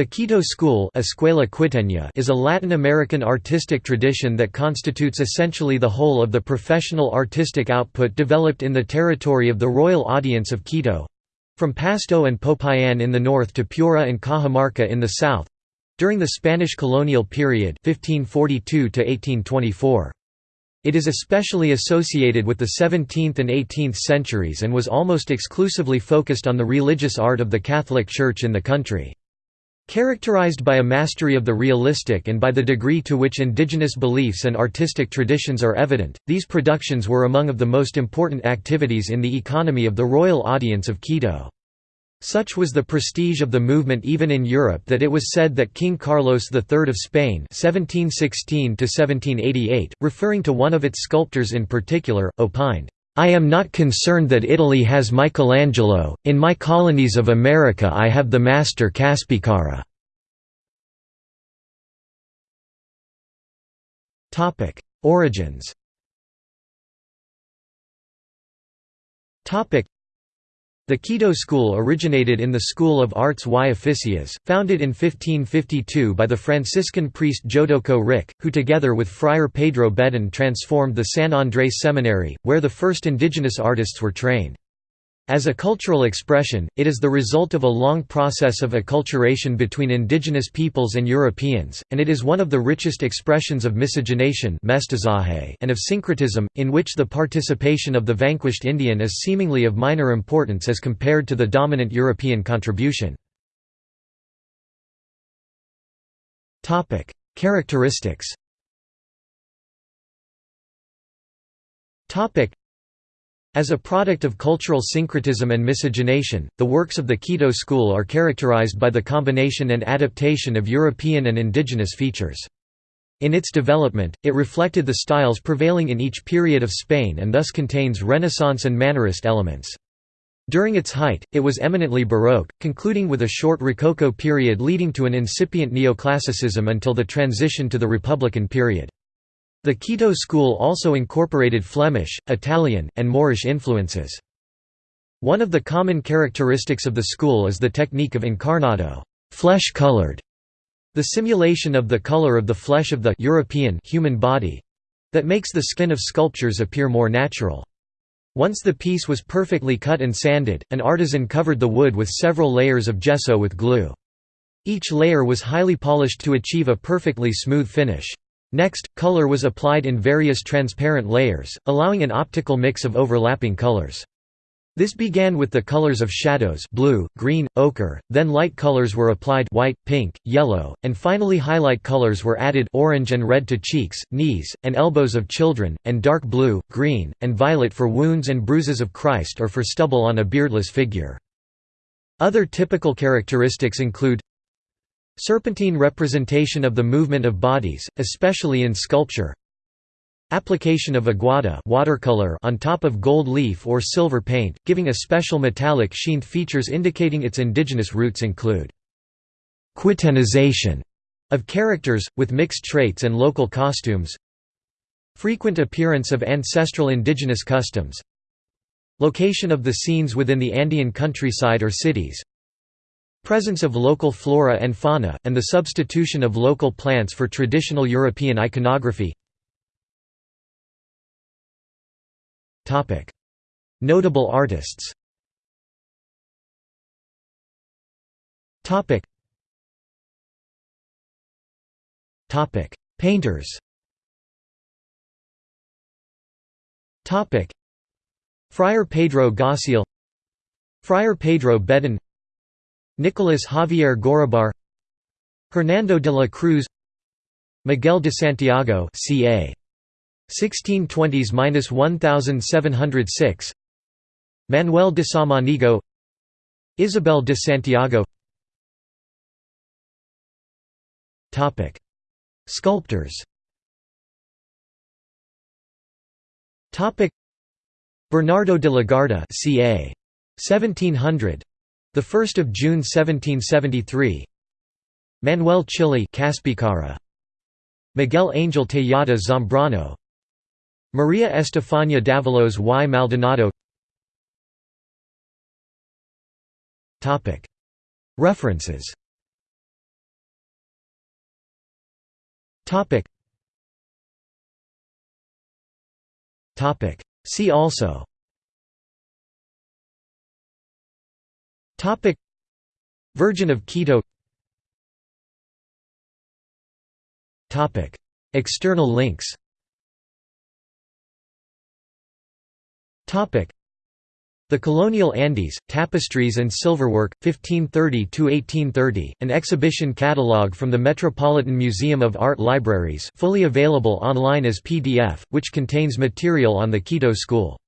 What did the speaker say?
The Quito School Escuela Quiteña is a Latin American artistic tradition that constitutes essentially the whole of the professional artistic output developed in the territory of the Royal Audience of Quito—from Pasto and Popayan in the north to Piura and Cajamarca in the south—during the Spanish colonial period 1542 -1824. It is especially associated with the 17th and 18th centuries and was almost exclusively focused on the religious art of the Catholic Church in the country. Characterized by a mastery of the realistic and by the degree to which indigenous beliefs and artistic traditions are evident, these productions were among of the most important activities in the economy of the royal audience of Quito. Such was the prestige of the movement even in Europe that it was said that King Carlos III of Spain 1716 referring to one of its sculptors in particular, opined, I am not concerned that Italy has Michelangelo, in my colonies of America I have the master Caspicara. Origins the Quito school originated in the School of Arts y Oficios, founded in 1552 by the Franciscan priest Jodoco Ricke, who together with Friar Pedro Bedón transformed the San Andrés Seminary, where the first indigenous artists were trained. As a cultural expression, it is the result of a long process of acculturation between indigenous peoples and Europeans, and it is one of the richest expressions of miscegenation and of syncretism, in which the participation of the vanquished Indian is seemingly of minor importance as compared to the dominant European contribution. Characteristics as a product of cultural syncretism and miscegenation, the works of the Quito school are characterized by the combination and adaptation of European and indigenous features. In its development, it reflected the styles prevailing in each period of Spain and thus contains Renaissance and Mannerist elements. During its height, it was eminently Baroque, concluding with a short Rococo period leading to an incipient neoclassicism until the transition to the Republican period. The Quito school also incorporated Flemish, Italian, and Moorish influences. One of the common characteristics of the school is the technique of encarnado flesh-colored", the simulation of the color of the flesh of the European human body—that makes the skin of sculptures appear more natural. Once the piece was perfectly cut and sanded, an artisan covered the wood with several layers of gesso with glue. Each layer was highly polished to achieve a perfectly smooth finish. Next, color was applied in various transparent layers, allowing an optical mix of overlapping colors. This began with the colors of shadows blue, green, ochre, then light colors were applied white, pink, yellow, and finally highlight colors were added orange and red to cheeks, knees, and elbows of children, and dark blue, green, and violet for wounds and bruises of Christ or for stubble on a beardless figure. Other typical characteristics include Serpentine representation of the movement of bodies, especially in sculpture. Application of aguada watercolor on top of gold leaf or silver paint, giving a special metallic sheen. Features indicating its indigenous roots include Quitanization of characters, with mixed traits and local costumes. Frequent appearance of ancestral indigenous customs. Location of the scenes within the Andean countryside or cities Presence of local flora and fauna, and the substitution of local plants for traditional European iconography. Notable artists. Painters. Friar Pedro Gocial Friar Pedro Bedón Nicolas Javier Goríbar Hernando de la Cruz Miguel de Santiago ca. 1620s–1706 Manuel de Samaniego Isabel de Santiago. Topic. Sculptors. Topic. Bernardo de Legarda ca. 1700 1 June 1773 Manuel Chile Caspicara, Miguel Angel Tejada Zambrano. Maria Estefania Dávalos y Maldonado. References. See also. Virgin of Quito. Topic. External links. Topic. The Colonial Andes, Tapestries and Silverwork, 1530 to 1830, an exhibition catalogue from the Metropolitan Museum of Art Libraries fully available online as PDF, which contains material on the Quito School.